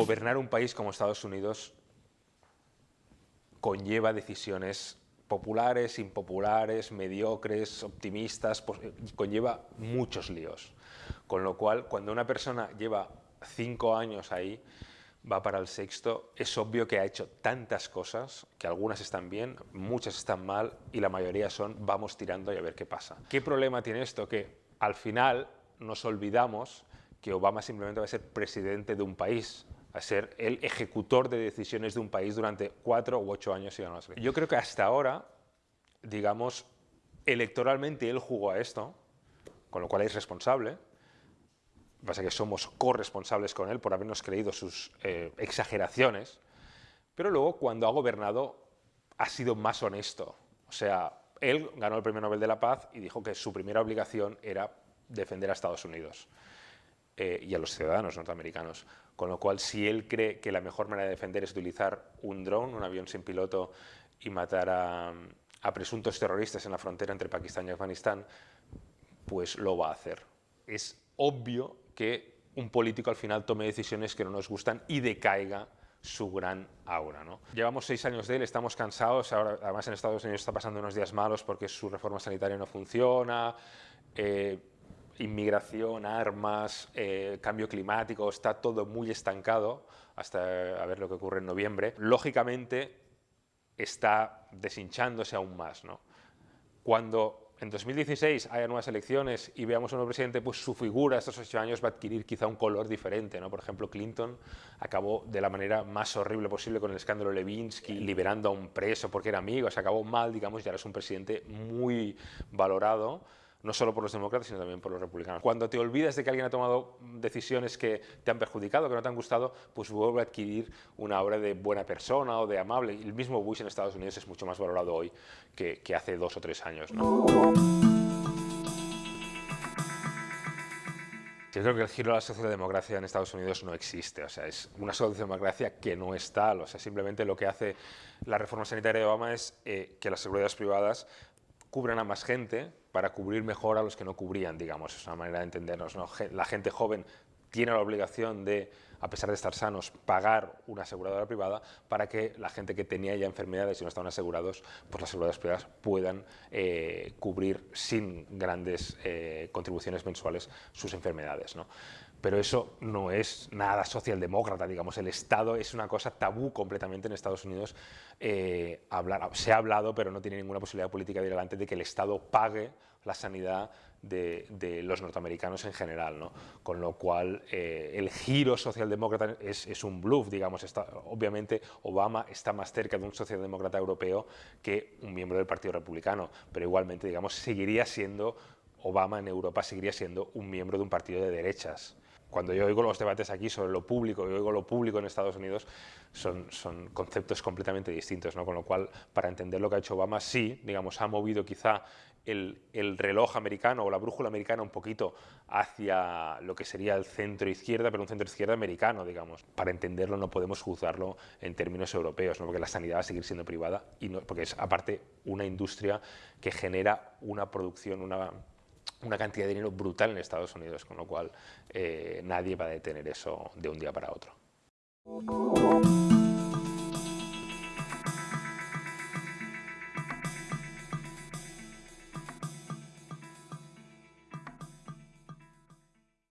Gobernar un país como Estados Unidos conlleva decisiones populares, impopulares, mediocres, optimistas, conlleva muchos líos. Con lo cual, cuando una persona lleva cinco años ahí, va para el sexto, es obvio que ha hecho tantas cosas, que algunas están bien, muchas están mal y la mayoría son vamos tirando y a ver qué pasa. ¿Qué problema tiene esto? Que al final nos olvidamos que Obama simplemente va a ser presidente de un país, a ser el ejecutor de decisiones de un país durante cuatro u ocho años. Y más. Yo creo que hasta ahora, digamos, electoralmente él jugó a esto, con lo cual es responsable, pasa que somos corresponsables con él por habernos creído sus eh, exageraciones, pero luego cuando ha gobernado ha sido más honesto. O sea, él ganó el Premio Nobel de la Paz y dijo que su primera obligación era defender a Estados Unidos eh, y a los ciudadanos norteamericanos. Con lo cual, si él cree que la mejor manera de defender es utilizar un dron, un avión sin piloto, y matar a, presuntos terroristas en la frontera entre Pakistán y Afganistán, pues lo va a hacer. Es obvio que un político al final tome decisiones que no nos gustan y decaiga su gran aura. Llevamos seis años de él, estamos cansados, ahora, además en Estados Unidos está pasando unos días malos porque su reforma sanitaria no funciona, eh, inmigración, armas, eh, cambio climático, está todo muy estancado hasta a ver lo que ocurre en noviembre. Lógicamente está deshinchándose aún más. ¿no? Cuando en 2016 haya nuevas elecciones y veamos a un nuevo presidente, pues su figura estos ocho años va a adquirir quizá un color diferente. ¿no? Por ejemplo, Clinton acabó de la manera más horrible posible con el escándalo Levinsky, liberando a un preso porque era amigo, se acabó mal, digamos, y ahora es un presidente muy valorado no solo por los demócratas, sino también por los republicanos. Cuando te olvidas de que alguien ha tomado decisiones que te han perjudicado, que no te han gustado, pues vuelve a adquirir una obra de buena persona o de amable. El mismo Bush en Estados Unidos es mucho más valorado hoy que, hace dos o tres años. Yo creo que el giro a la socialdemocracia en Estados Unidos no existe, o sea, es una socialdemocracia que no es tal, o sea, simplemente lo que hace la reforma sanitaria de Obama es eh, que las seguridades privadas cubran a más gente para cubrir mejor a los que no cubrían, digamos, es una manera de entendernos. ¿no? La gente joven tiene la obligación de, a pesar de estar sanos, pagar una aseguradora privada para que la gente que tenía ya enfermedades y no estaban asegurados, pues las aseguradoras privadas puedan eh, cubrir sin grandes eh, contribuciones mensuales sus enfermedades. ¿no? pero eso no es nada socialdemócrata, digamos, el Estado es una cosa tabú completamente en Estados Unidos. Eh, hablar, se ha hablado, pero no tiene ninguna posibilidad política de ir adelante de que el Estado pague la sanidad de, los norteamericanos en general, ¿no? con lo cual el giro socialdemócrata es, es un bluff, digamos, está, obviamente Obama está más cerca de un socialdemócrata europeo que un miembro del Partido Republicano, pero igualmente, digamos, seguiría siendo Obama en Europa seguiría siendo un miembro de un partido de derechas cuando yo oigo los debates aquí sobre lo público y oigo lo público en Estados Unidos, son, son conceptos completamente distintos, ¿no? con lo cual, para entender lo que ha hecho Obama, sí, digamos, ha movido quizá el, el, reloj americano o la brújula americana un poquito hacia lo que sería el centro-izquierda, pero un centro-izquierda americano, digamos. Para entenderlo no podemos juzgarlo en términos europeos, ¿no? porque la sanidad va a seguir siendo privada, y no, porque es aparte una industria que genera una producción, una una cantidad de dinero brutal en Estados Unidos, con lo cual eh, nadie va a detener eso de un día para otro.